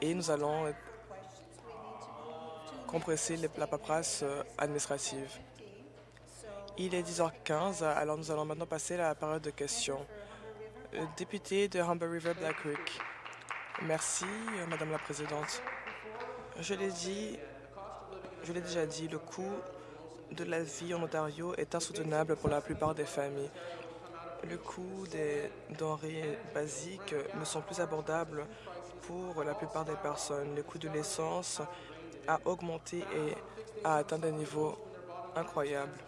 et nous allons compresser la paperasse euh, administrative. Il est 10h15, alors nous allons maintenant passer à la période de questions. Le député de Humber River Black Creek. Merci, euh, Madame la Présidente. Je l'ai dit, je l'ai déjà dit, le coût de la vie en Ontario est insoutenable pour la plupart des familles. Le coût des denrées basiques ne sont plus abordables pour la plupart des personnes. Le coût de l'essence a augmenté et a atteint des niveaux incroyables.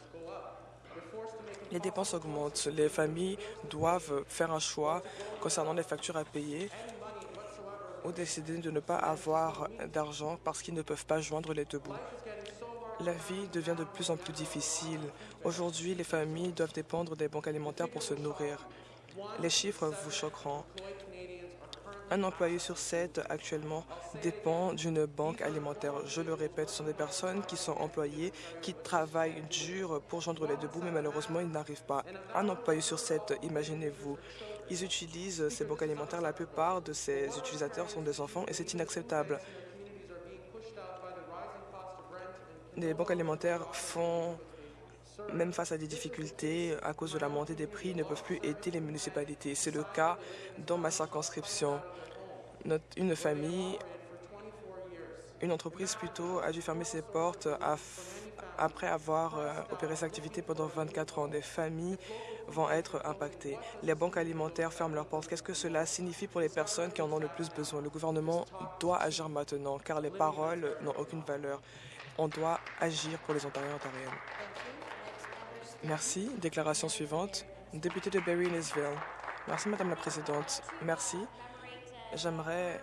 Les dépenses augmentent. Les familles doivent faire un choix concernant les factures à payer ou décider de ne pas avoir d'argent parce qu'ils ne peuvent pas joindre les deux bouts. La vie devient de plus en plus difficile. Aujourd'hui, les familles doivent dépendre des banques alimentaires pour se nourrir. Les chiffres vous choqueront. Un employé sur sept actuellement dépend d'une banque alimentaire. Je le répète, ce sont des personnes qui sont employées, qui travaillent dur pour joindre les deux bouts, mais malheureusement, ils n'arrivent pas. Un employé sur sept, imaginez-vous, ils utilisent ces banques alimentaires. La plupart de ces utilisateurs sont des enfants et c'est inacceptable. Les banques alimentaires font même face à des difficultés à cause de la montée des prix, ne peuvent plus aider les municipalités. C'est le cas dans ma circonscription. une famille, une entreprise plutôt, a dû fermer ses portes après avoir euh, opéré sa activité pendant 24 ans. Des familles vont être impactées. Les banques alimentaires ferment leurs portes. Qu'est-ce que cela signifie pour les personnes qui en ont le plus besoin? Le gouvernement doit agir maintenant, car les paroles n'ont aucune valeur. On doit agir pour les Ontariens et Ontariennes. Merci. Déclaration suivante. Député de Barry-Lisville. Merci, Madame la Présidente. Merci. J'aimerais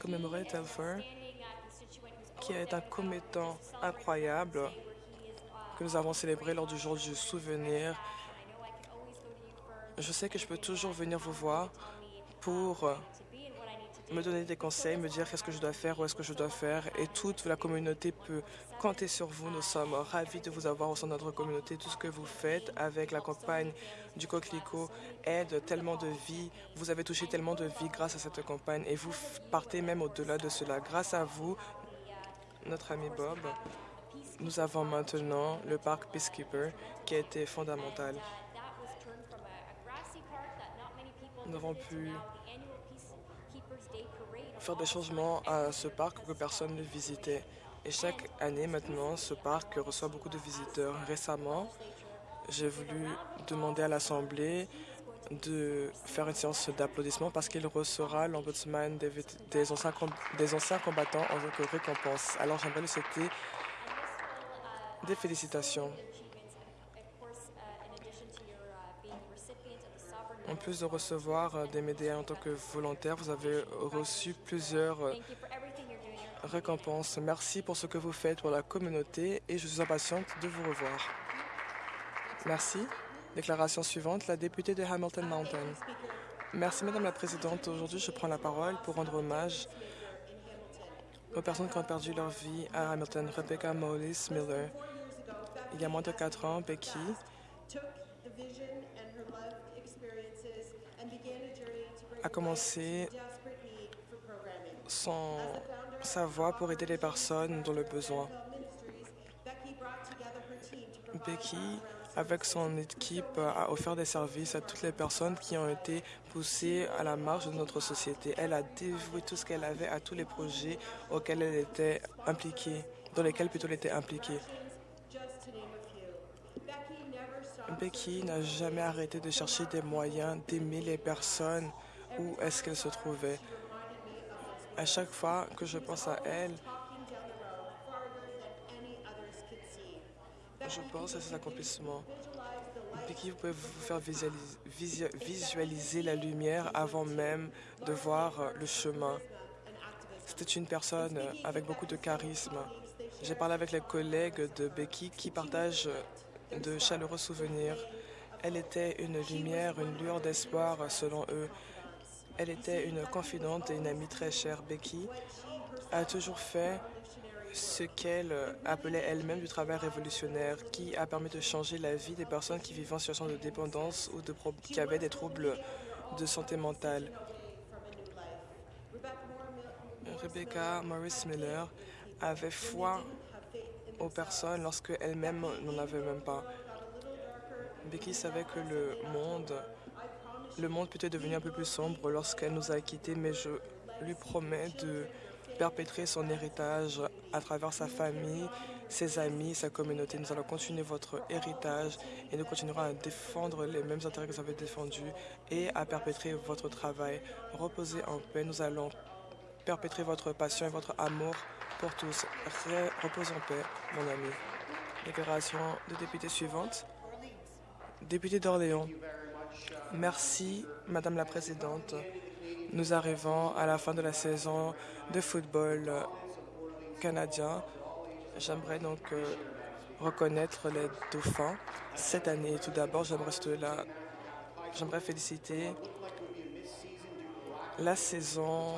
commémorer Telfer, qui est un commettant incroyable que nous avons célébré lors du jour du souvenir. Je sais que je peux toujours venir vous voir pour me donner des conseils, me dire qu'est-ce que je dois faire, où est-ce que je dois faire. Et toute la communauté peut compter sur vous. Nous sommes ravis de vous avoir au sein de notre communauté. Tout ce que vous faites avec la campagne du Coquelicot aide tellement de vies. Vous avez touché tellement de vies grâce à cette campagne et vous partez même au-delà de cela. Grâce à vous, notre ami Bob, nous avons maintenant le parc Peacekeeper qui a été fondamental. Nous avons pu faire des changements à ce parc que personne ne visitait. Et chaque année, maintenant, ce parc reçoit beaucoup de visiteurs. Récemment, j'ai voulu demander à l'Assemblée de faire une séance d'applaudissements parce qu'il recevra l'ombudsman des, anciens, des anciens combattants en tant que récompense. Alors, j'aimerais lui souhaiter des félicitations. En plus de recevoir euh, des médias en tant que volontaire, vous avez reçu plusieurs euh, récompenses. Merci pour ce que vous faites pour la communauté et je suis impatiente de vous revoir. Merci. Déclaration suivante, la députée de Hamilton Mountain. Merci, Madame la Présidente. Aujourd'hui, je prends la parole pour rendre hommage aux personnes qui ont perdu leur vie à Hamilton. Rebecca Mollis Miller. Il y a moins de quatre ans, Becky a commencé son, sa voix pour aider les personnes dans le besoin. Becky, avec son équipe, a offert des services à toutes les personnes qui ont été poussées à la marge de notre société. Elle a dévoué tout ce qu'elle avait à tous les projets auxquels elle était impliquée, dans lesquels plutôt elle était impliquée. Becky n'a jamais arrêté de chercher des moyens d'aimer les personnes où est-ce qu'elle se trouvait. À chaque fois que je pense à elle, je pense à ses accomplissements. Becky, vous pouvez vous faire visualiser, visualiser la lumière avant même de voir le chemin. C'était une personne avec beaucoup de charisme. J'ai parlé avec les collègues de Becky qui partagent de chaleureux souvenirs. Elle était une lumière, une lueur d'espoir selon eux. Elle était une confidente et une amie très chère. Becky a toujours fait ce qu'elle appelait elle-même du travail révolutionnaire qui a permis de changer la vie des personnes qui vivaient en situation de dépendance ou de qui avaient des troubles de santé mentale. Rebecca Morris Miller avait foi aux personnes lorsque elle-même n'en avait même pas. Becky savait que le monde, le monde peut être devenu un peu plus sombre lorsqu'elle nous a quittés, mais je lui promets de perpétrer son héritage à travers sa famille, ses amis, sa communauté. Nous allons continuer votre héritage et nous continuerons à défendre les mêmes intérêts que vous avez défendus et à perpétrer votre travail. Reposez en paix. Nous allons perpétrer votre passion et votre amour pour tous. Reposez en paix, mon ami. Déclaration de député suivante. Député d'Orléans. Merci, Madame la Présidente. Nous arrivons à la fin de la saison de football canadien. J'aimerais donc euh, reconnaître les dauphins cette année. Tout d'abord, j'aimerais féliciter la saison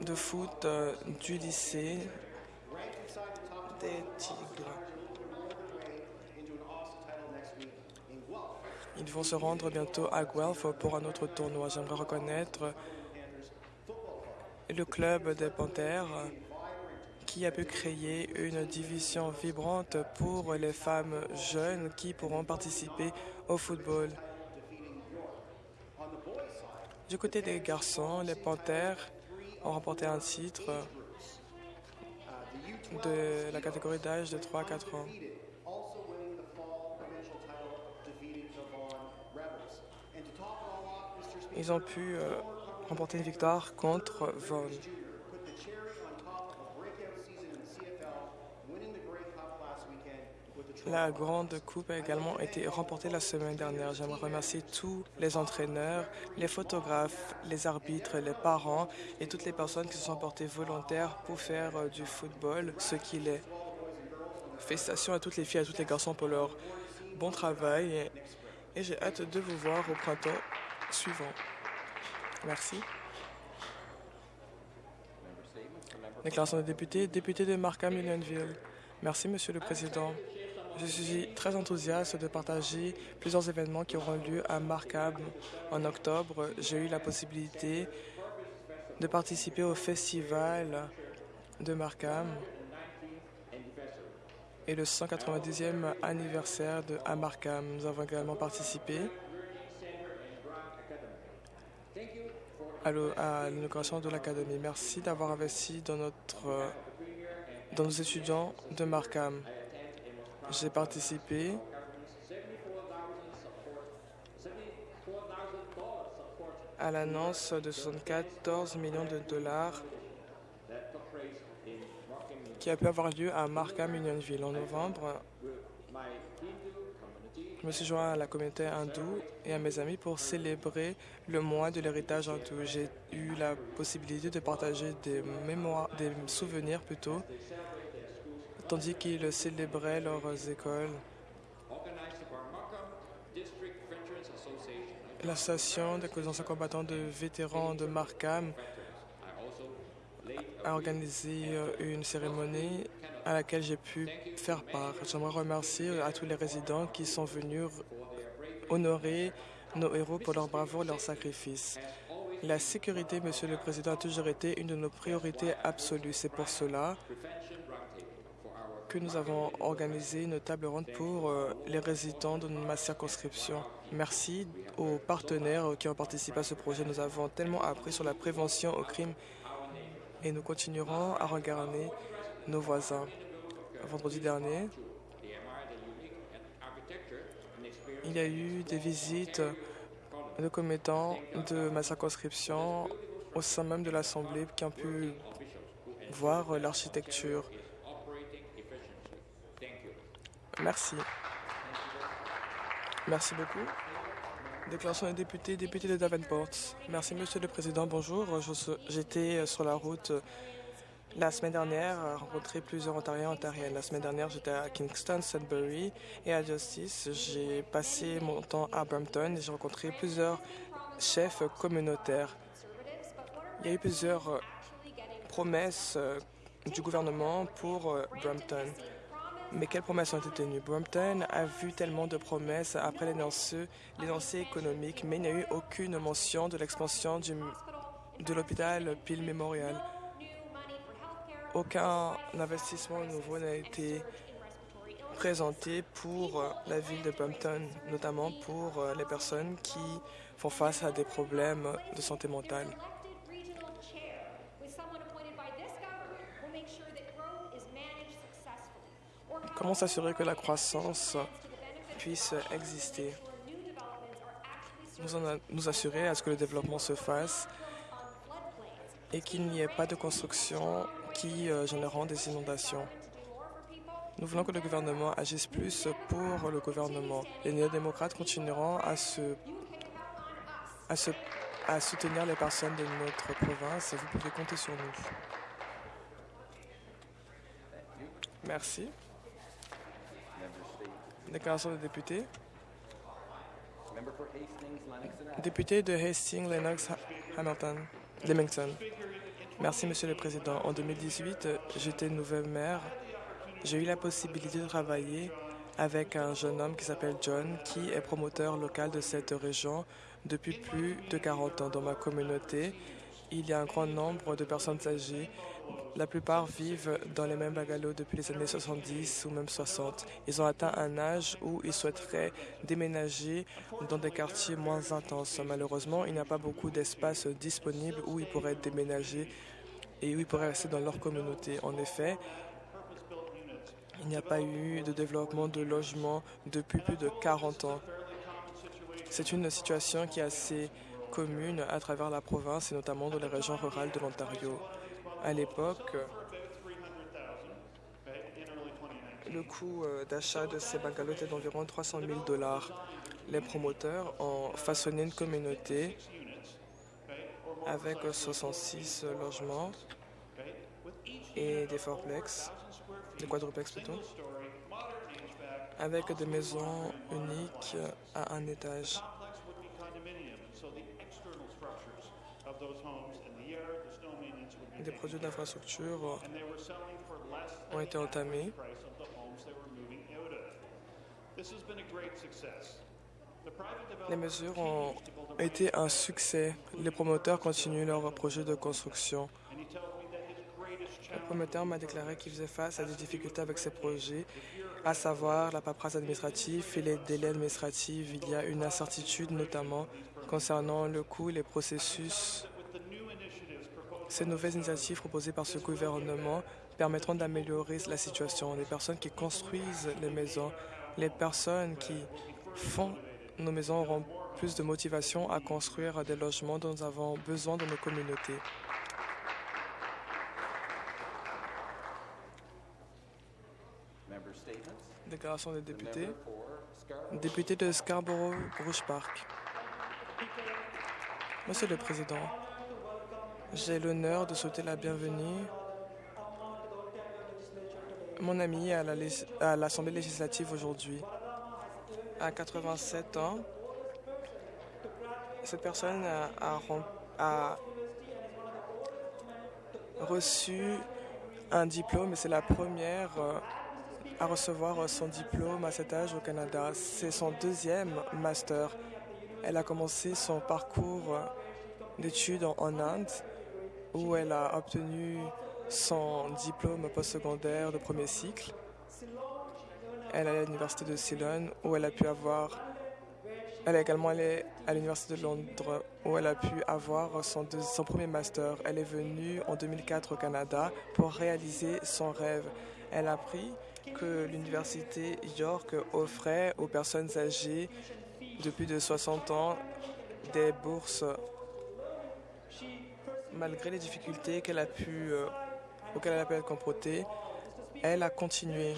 de foot euh, du lycée des Tigres. Ils vont se rendre bientôt à Guelph pour un autre tournoi. J'aimerais reconnaître le club des Panthères qui a pu créer une division vibrante pour les femmes jeunes qui pourront participer au football. Du côté des garçons, les Panthères ont remporté un titre de la catégorie d'âge de 3 à 4 ans. Ils ont pu euh, remporter une victoire contre Vaughan. La Grande Coupe a également été remportée la semaine dernière. J'aimerais remercier tous les entraîneurs, les photographes, les arbitres, les parents et toutes les personnes qui se sont portées volontaires pour faire euh, du football ce qu'il est. Félicitations à toutes les filles à tous les garçons pour leur bon travail et, j'ai hâte de vous voir au printemps suivant. Merci. Déclaration de député, député de Markham Unionville. Merci, Monsieur le Président. Je suis très enthousiaste de partager plusieurs événements qui auront lieu à Markham en octobre. J'ai eu la possibilité de participer au festival de Markham et le 190e anniversaire de Markham. Nous avons également participé à l'inauguration de l'Académie. Merci d'avoir investi dans, notre, dans nos étudiants de Markham. J'ai participé à l'annonce de 74 millions de dollars qui a pu avoir lieu à Markham Unionville en novembre. Je me suis joint à la communauté hindoue et à mes amis pour célébrer le mois de l'héritage hindou. J'ai eu la possibilité de partager des mémoires, des souvenirs plutôt, tandis qu'ils célébraient leurs écoles. L'association des combattants de vétérans de Markham a organisé euh, une cérémonie à laquelle j'ai pu faire part. J'aimerais remercier à tous les résidents qui sont venus honorer nos héros pour leur bravoure et leur sacrifice. La sécurité, Monsieur le Président, a toujours été une de nos priorités absolues. C'est pour cela que nous avons organisé une table ronde pour euh, les résidents de ma circonscription. Merci aux partenaires qui ont participé à ce projet. Nous avons tellement appris sur la prévention au crime et nous continuerons à regarder nos voisins. Vendredi dernier, il y a eu des visites de commettants de ma circonscription au sein même de l'Assemblée qui ont pu voir l'architecture Merci. Merci beaucoup. Déclaration des députés, député de Davenport. Merci, Monsieur le Président. Bonjour. J'étais sur la route la semaine dernière à rencontrer plusieurs Ontariens et Ontariennes. La semaine dernière, j'étais à Kingston, Sudbury et à Justice. J'ai passé mon temps à Brampton et j'ai rencontré plusieurs chefs communautaires. Il y a eu plusieurs promesses euh, du gouvernement pour euh, Brampton. Mais quelles promesses ont été tenues? Brampton a vu tellement de promesses après les lancers, économiques, mais il n'y a eu aucune mention de l'expansion de l'hôpital Peel Memorial. Aucun investissement nouveau n'a été présenté pour la ville de Brampton, notamment pour les personnes qui font face à des problèmes de santé mentale. Comment s'assurer que la croissance puisse exister? Nous, en nous assurer à ce que le développement se fasse et qu'il n'y ait pas de construction qui euh, des inondations. Nous voulons que le gouvernement agisse plus pour le gouvernement. Les néo-démocrates continueront à, à soutenir les personnes de notre province et vous pouvez compter sur nous. Merci. Déclaration de député. Député de Hastings, Lennox, Hamilton. Merci, Monsieur le Président. En 2018, j'étais nouvelle maire. J'ai eu la possibilité de travailler avec un jeune homme qui s'appelle John, qui est promoteur local de cette région depuis plus de 40 ans. Dans ma communauté, il y a un grand nombre de personnes âgées la plupart vivent dans les mêmes bungalows depuis les années 70 ou même 60. Ils ont atteint un âge où ils souhaiteraient déménager dans des quartiers moins intenses. Malheureusement, il n'y a pas beaucoup d'espace disponible où ils pourraient déménager et où ils pourraient rester dans leur communauté. En effet, il n'y a pas eu de développement de logements depuis plus de 40 ans. C'est une situation qui est assez commune à travers la province et notamment dans les régions rurales de l'Ontario. À l'époque, le coût euh, d'achat de ces bungalows était d'environ 300 000 dollars. Les promoteurs ont façonné une communauté avec 66 logements et des fourplex, des quadruplex plutôt, avec des maisons uniques à un étage. Des projets d'infrastructure ont été entamés. Les mesures ont été un succès. Les promoteurs continuent leur projet de construction. Le promoteur m'a déclaré qu'il faisait face à des difficultés avec ses projets, à savoir la paperasse administrative et les délais administratifs. Il y a une incertitude notamment concernant le coût les processus ces nouvelles initiatives proposées par ce gouvernement permettront d'améliorer la situation. Les personnes qui construisent les maisons, les personnes qui font nos maisons auront plus de motivation à construire des logements dont nous avons besoin dans nos communautés. Déclaration des députés. Député de Scarborough-Rouge Park. Monsieur le Président, j'ai l'honneur de souhaiter la bienvenue mon ami à l'Assemblée législative aujourd'hui. À 87 ans, cette personne a, reçu un diplôme et c'est la première euh, à recevoir son diplôme à cet âge au Canada. C'est son deuxième master. Elle a commencé son parcours d'études en Inde où elle a obtenu son diplôme postsecondaire de premier cycle. Elle est à l'université de Ceylon où elle a pu avoir elle est également allée à l'Université de Londres où elle a pu avoir son, son, premier master. Elle est venue en 2004 au Canada pour réaliser son rêve. Elle a appris que l'Université York offrait aux personnes âgées de plus de 60 ans des bourses malgré les difficultés qu'elle a pu, euh, auxquelles elle a pu être confrontée, elle a continué.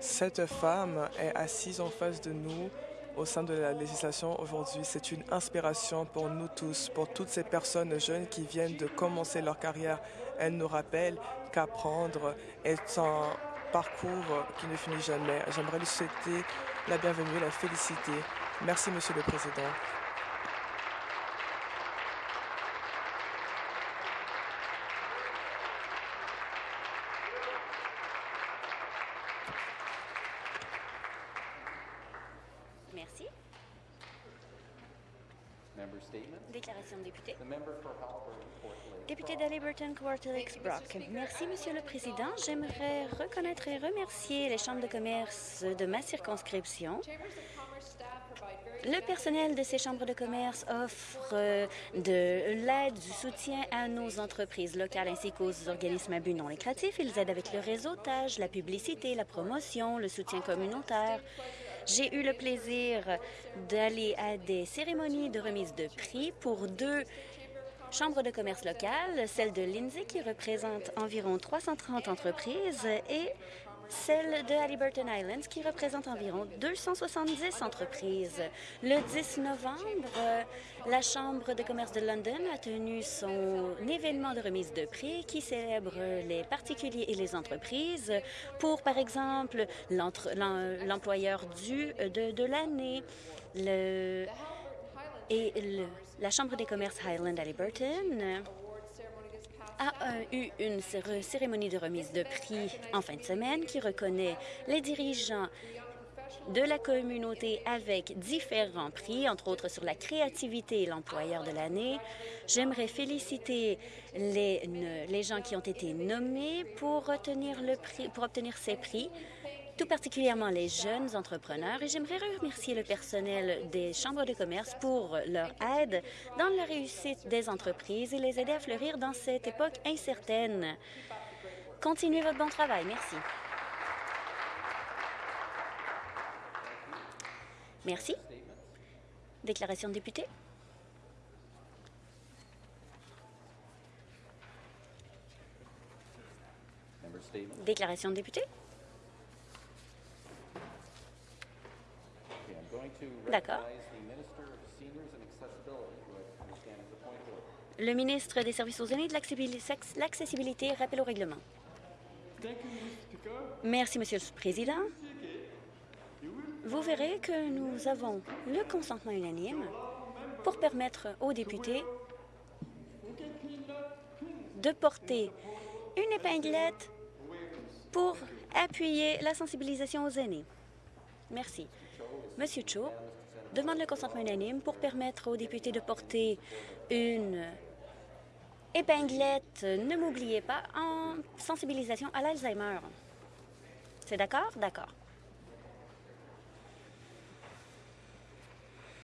Cette femme est assise en face de nous au sein de la législation aujourd'hui. C'est une inspiration pour nous tous, pour toutes ces personnes jeunes qui viennent de commencer leur carrière. Elle nous rappelle qu'apprendre est un parcours qui ne finit jamais. J'aimerais lui souhaiter la bienvenue, la féliciter. Merci, Monsieur le Président. Déclaration de député. Député d'Aliburton, Quartelix Brock. Merci, Monsieur le Président. J'aimerais reconnaître et remercier les chambres de commerce de ma circonscription. Le personnel de ces chambres de commerce offre euh, de l'aide, du soutien à nos entreprises locales ainsi qu'aux organismes à but non lucratif. Ils aident avec le réseautage, la publicité, la promotion, le soutien communautaire. J'ai eu le plaisir d'aller à des cérémonies de remise de prix pour deux chambres de commerce locales, celle de Lindsay qui représente environ 330 entreprises et celle de Halliburton Islands, qui représente environ 270 entreprises. Le 10 novembre, la Chambre de commerce de London a tenu son événement de remise de prix qui célèbre les particuliers et les entreprises pour, par exemple, l'employeur du de, de l'année, et la Chambre des commerces Highland Halliburton a euh, eu une cérémonie de remise de prix en fin de semaine qui reconnaît les dirigeants de la communauté avec différents prix, entre autres sur la créativité et l'employeur de l'année. J'aimerais féliciter les, les gens qui ont été nommés pour, le prix, pour obtenir ces prix tout particulièrement les jeunes entrepreneurs, et j'aimerais remercier le personnel des chambres de commerce pour leur aide dans la réussite des entreprises et les aider à fleurir dans cette époque incertaine. Continuez votre bon travail. Merci. Merci. Déclaration de député. Déclaration de député. D'accord. Le ministre des Services aux aînés et de l'accessibilité rappelle au règlement. Merci, Monsieur le Président. Vous verrez que nous avons le consentement unanime pour permettre aux députés de porter une épinglette pour appuyer la sensibilisation aux aînés. Merci. Monsieur Cho demande le consentement unanime pour permettre aux députés de porter une épinglette Ne m'oubliez pas en sensibilisation à l'Alzheimer. C'est d'accord? D'accord.